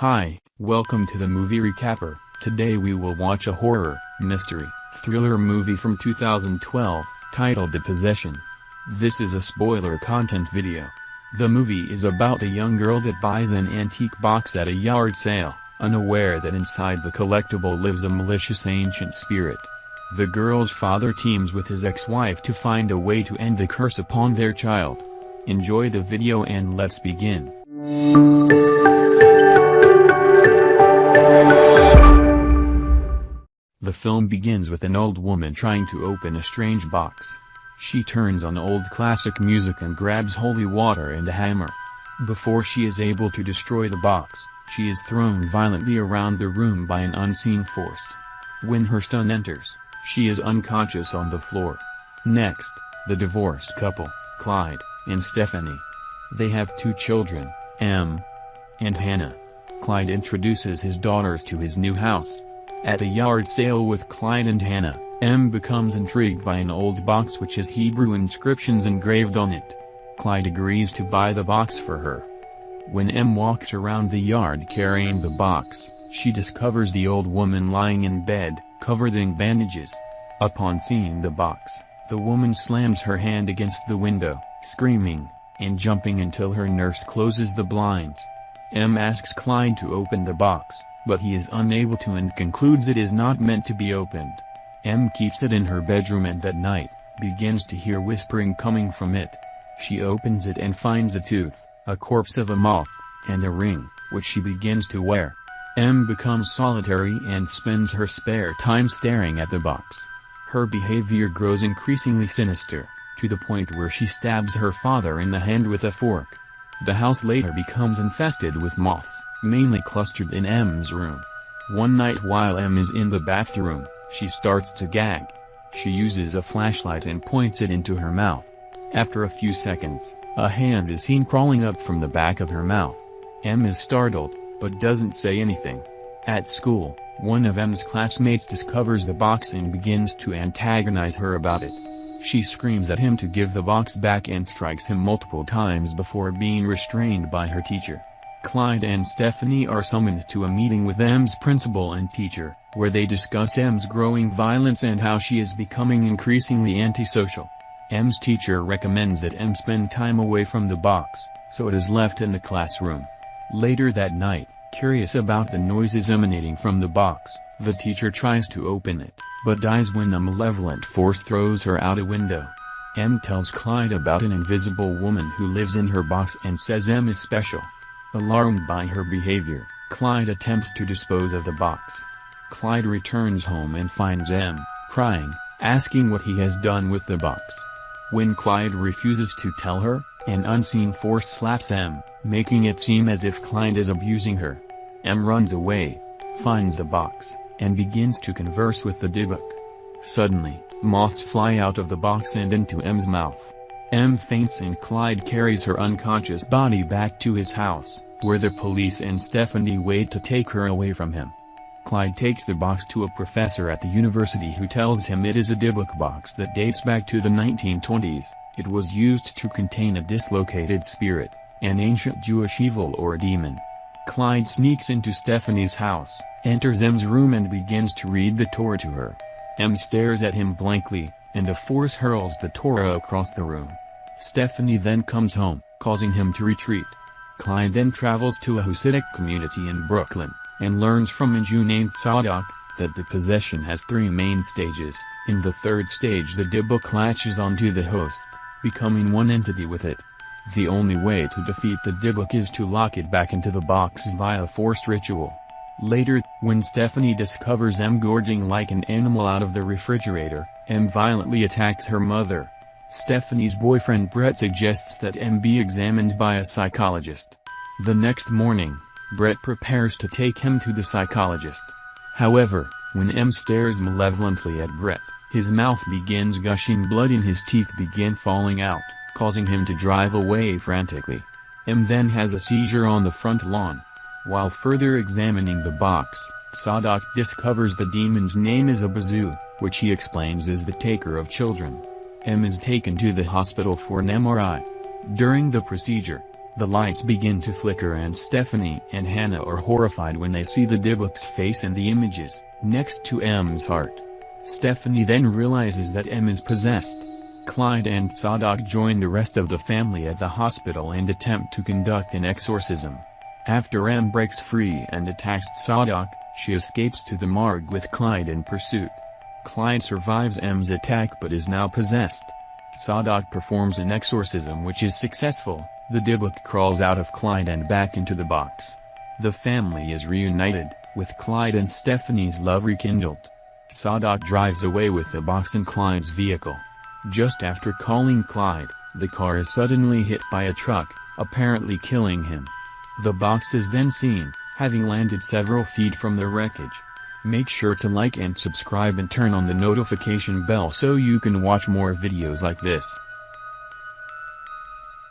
Hi, welcome to the movie recapper. Today we will watch a horror, mystery, thriller movie from 2012, titled The Possession. This is a spoiler content video. The movie is about a young girl that buys an antique box at a yard sale, unaware that inside the collectible lives a malicious ancient spirit. The girl's father teams with his ex-wife to find a way to end the curse upon their child. Enjoy the video and let's begin. The film begins with an old woman trying to open a strange box. She turns on old classic music and grabs holy water and a hammer. Before she is able to destroy the box, she is thrown violently around the room by an unseen force. When her son enters, she is unconscious on the floor. Next, the divorced couple, Clyde, and Stephanie. They have two children, Em and Hannah. Clyde introduces his daughters to his new house. At a yard sale with Clyde and Hannah, Em becomes intrigued by an old box which has Hebrew inscriptions engraved on it. Clyde agrees to buy the box for her. When Em walks around the yard carrying the box, she discovers the old woman lying in bed, covered in bandages. Upon seeing the box, the woman slams her hand against the window, screaming, and jumping until her nurse closes the blinds. Em asks Clyde to open the box, but he is unable to and concludes it is not meant to be opened. Em keeps it in her bedroom and that night, begins to hear whispering coming from it. She opens it and finds a tooth, a corpse of a moth, and a ring, which she begins to wear. Em becomes solitary and spends her spare time staring at the box. Her behavior grows increasingly sinister, to the point where she stabs her father in the hand with a fork. The house later becomes infested with moths, mainly clustered in Em's room. One night while Em is in the bathroom, she starts to gag. She uses a flashlight and points it into her mouth. After a few seconds, a hand is seen crawling up from the back of her mouth. Em is startled, but doesn't say anything. At school, one of Em's classmates discovers the box and begins to antagonize her about it. She screams at him to give the box back and strikes him multiple times before being restrained by her teacher. Clyde and Stephanie are summoned to a meeting with Em's principal and teacher, where they discuss Em's growing violence and how she is becoming increasingly antisocial. Em's teacher recommends that Em spend time away from the box, so it is left in the classroom. Later that night, curious about the noises emanating from the box, the teacher tries to open it, but dies when a malevolent force throws her out a window. Em tells Clyde about an invisible woman who lives in her box and says Em is special. Alarmed by her behavior, Clyde attempts to dispose of the box. Clyde returns home and finds Em, crying, asking what he has done with the box. When Clyde refuses to tell her, an unseen force slaps Em, making it seem as if Clyde is abusing her. Em runs away, finds the box, and begins to converse with the Dybbuk. Suddenly, moths fly out of the box and into Em's mouth. Em faints and Clyde carries her unconscious body back to his house, where the police and Stephanie wait to take her away from him. Clyde takes the box to a professor at the university who tells him it is a Dybbuk box that dates back to the 1920s, it was used to contain a dislocated spirit, an ancient Jewish evil or demon. Clyde sneaks into Stephanie's house, enters Em's room and begins to read the Torah to her. Em stares at him blankly, and a force hurls the Torah across the room. Stephanie then comes home, causing him to retreat. Clyde then travels to a Hasidic community in Brooklyn, and learns from a Jew named Tzadok, that the possession has three main stages. In the third stage the Dybbuk latches onto the host, becoming one entity with it. The only way to defeat the Dybbuk is to lock it back into the box via forced ritual. Later, when Stephanie discovers Em gorging like an animal out of the refrigerator, Em violently attacks her mother. Stephanie's boyfriend Brett suggests that Em be examined by a psychologist. The next morning, Brett prepares to take him to the psychologist. However, when Em stares malevolently at Brett, his mouth begins gushing blood and his teeth begin falling out, causing him to drive away frantically. Em then has a seizure on the front lawn. While further examining the box, Tzadok discovers the demon's name is Abyzou, which he explains is the taker of children. Em is taken to the hospital for an MRI. During the procedure, The lights begin to flicker and Stephanie and Hannah are horrified when they see the Dybbuk's face and the images, next to Em's heart. Stephanie then realizes that Em is possessed. Clyde and Tzadok join the rest of the family at the hospital and attempt to conduct an exorcism. After Em breaks free and attacks Tzadok, she escapes to the morgue with Clyde in pursuit. Clyde survives Em's attack but is now possessed. Tzadok performs an exorcism which is successful, the Dybbuk crawls out of Clyde and back into the box. The family is reunited, with Clyde and Stephanie's love rekindled. Tzadok drives away with the box in Clyde's vehicle. Just after calling Clyde, the car is suddenly hit by a truck, apparently killing him. The box is then seen, having landed several feet from the wreckage. Make sure to like and subscribe and turn on the notification bell so you can watch more videos like this.